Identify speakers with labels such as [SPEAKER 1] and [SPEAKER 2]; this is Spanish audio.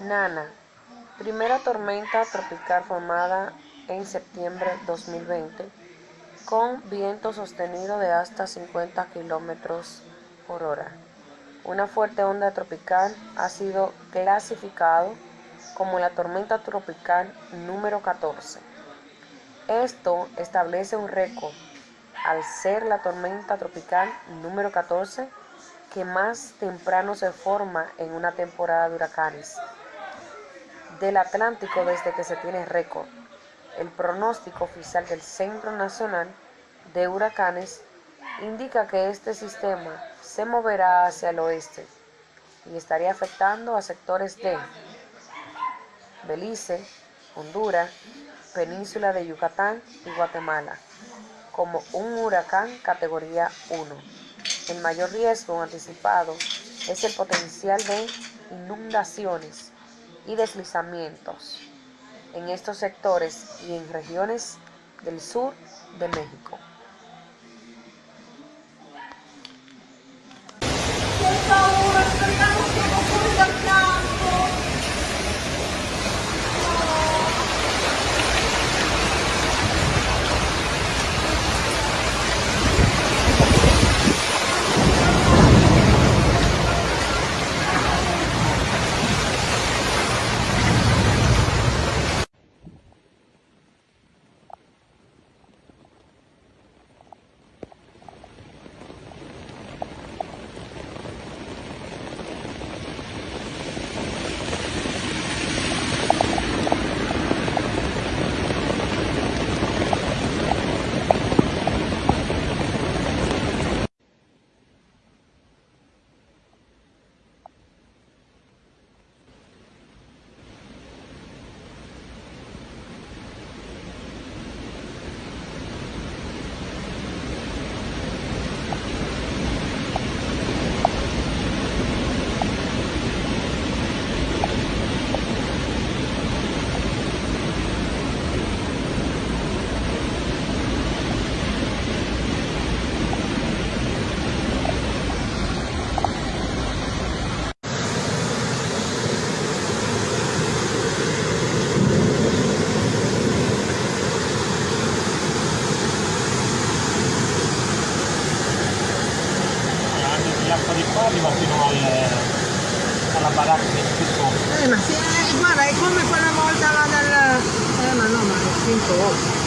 [SPEAKER 1] Nana, primera tormenta tropical formada en septiembre 2020 con viento sostenido de hasta 50 kilómetros por hora. Una fuerte onda tropical ha sido clasificado como la tormenta tropical número 14. Esto establece un récord al ser la tormenta tropical número 14 que más temprano se forma en una temporada de huracanes del Atlántico desde que se tiene récord. El pronóstico oficial del Centro Nacional de Huracanes indica que este sistema se moverá hacia el oeste y estaría afectando a sectores de Belice, Honduras, Península de Yucatán y Guatemala como un huracán categoría 1. El mayor riesgo anticipado es el potencial de inundaciones y deslizamientos en estos sectores y en regiones del sur de México.
[SPEAKER 2] L'acqua di qua arriva fino al, alla baracca del
[SPEAKER 3] Eh, ma sì, eh, guarda, è come quella volta là del... Eh, ma no, ma è 5 ore.